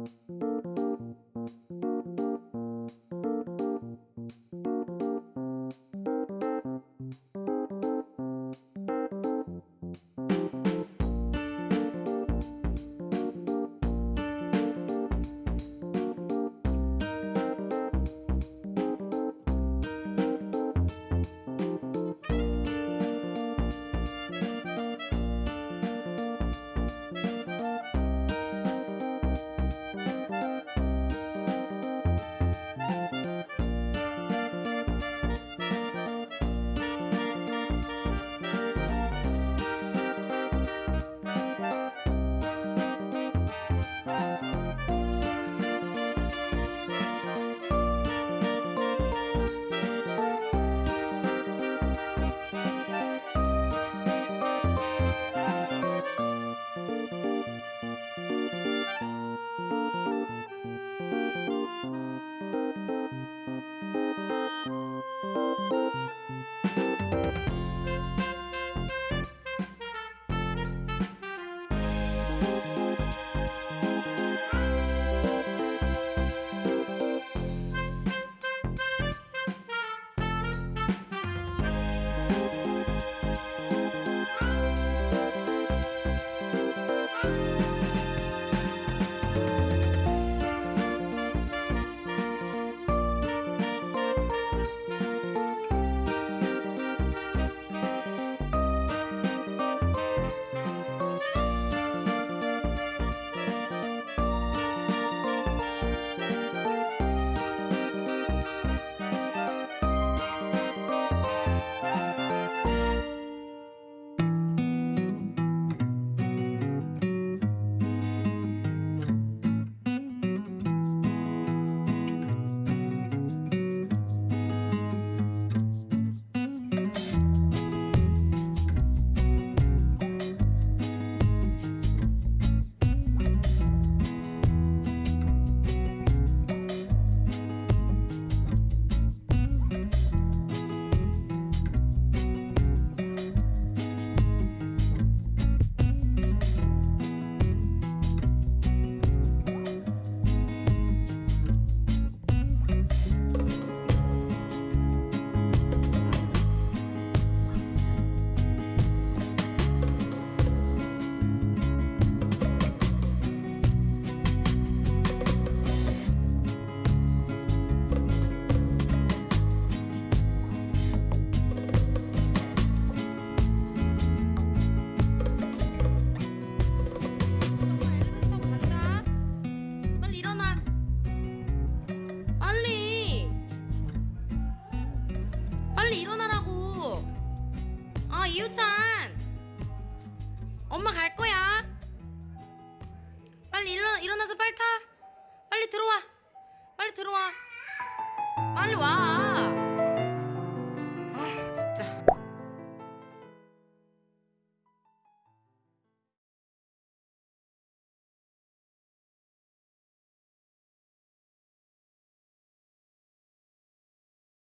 엘리 빨리 일어나라고. 아 이유찬. 엄마 갈 거야. 빨리 일어 일어나서 빨리 타. 빨리 들어와. 빨리 들어와. 빨리 와.